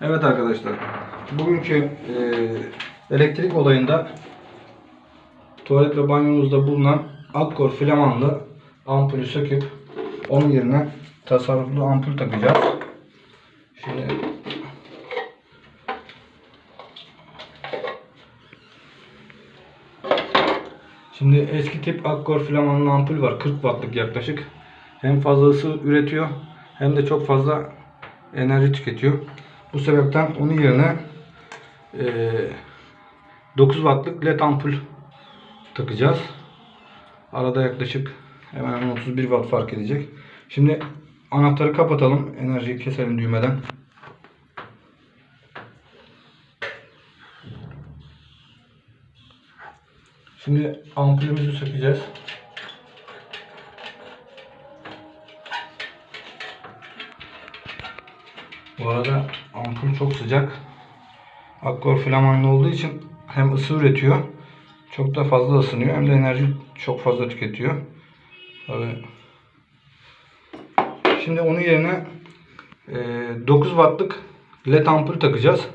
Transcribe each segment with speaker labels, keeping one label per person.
Speaker 1: Evet arkadaşlar. Bugünkü e, elektrik olayında tuvalet ve banyonuzda bulunan Akkor flamanlı ampulü söküp onun yerine tasarruflu ampul takacağız. Şimdi Şimdi eski tip Akkor flamanlı ampul var. 40 wattlık yaklaşık. Hem fazla ısı üretiyor hem de çok fazla enerji tüketiyor. Bu sebepten onun yerine eee 9 wattlık led ampul takacağız. Arada yaklaşık hemen 31 watt fark edecek. Şimdi anahtarı kapatalım. Enerjiyi keselim düğmeden. Şimdi ampulümüzü sökeceğiz. Bu arada ampul çok sıcak. Akkor flamanlı olduğu için hem ısı üretiyor, çok da fazla ısınıyor hem de enerji çok fazla tüketiyor. Tabii. Şimdi onun yerine e, 9 wattlık led ampul takacağız.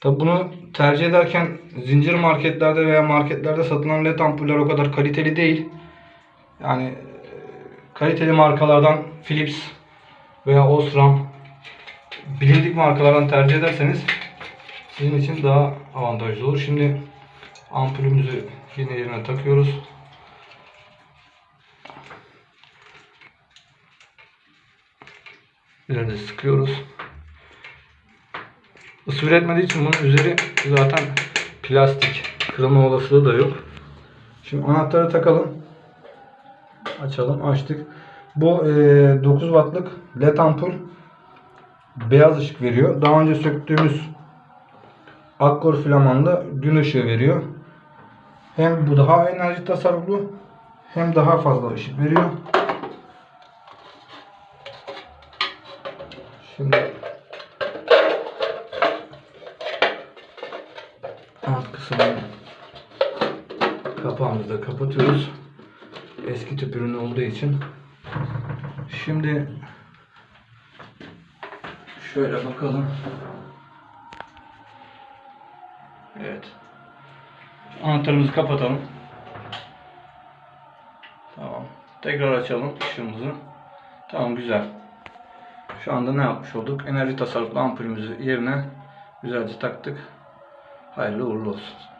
Speaker 1: Tabi bunu tercih ederken zincir marketlerde veya marketlerde satılan led ampuller o kadar kaliteli değil. Yani e, kaliteli markalardan Philips veya Osram bilindik markalardan tercih ederseniz sizin için daha avantajlı olur. Şimdi ampulümüzü yine yerine takıyoruz. Üzerine sıkıyoruz. Isı üretmediği için bunun üzeri zaten plastik. Kırılma olasılığı da yok. Şimdi anahtarı takalım. Açalım. Açtık. Bu e, 9 wattlık led ampul beyaz ışık veriyor. Daha önce söktüğümüz Akkor flamanlı gün ışığı veriyor. Hem bu daha enerji tasarruflu hem daha fazla ışık veriyor. Şimdi alt kısmını kapağımızı da kapatıyoruz. Eski tüp ürünü olduğu için. Şimdi şöyle bakalım. Evet. Anahtarımızı kapatalım. Tamam. Tekrar açalım ışığımızı. Tamam güzel. Şu anda ne yapmış olduk? Enerji tasarruflu ampulümüzü yerine güzelce taktık. Hayırlı uğurlu olsun.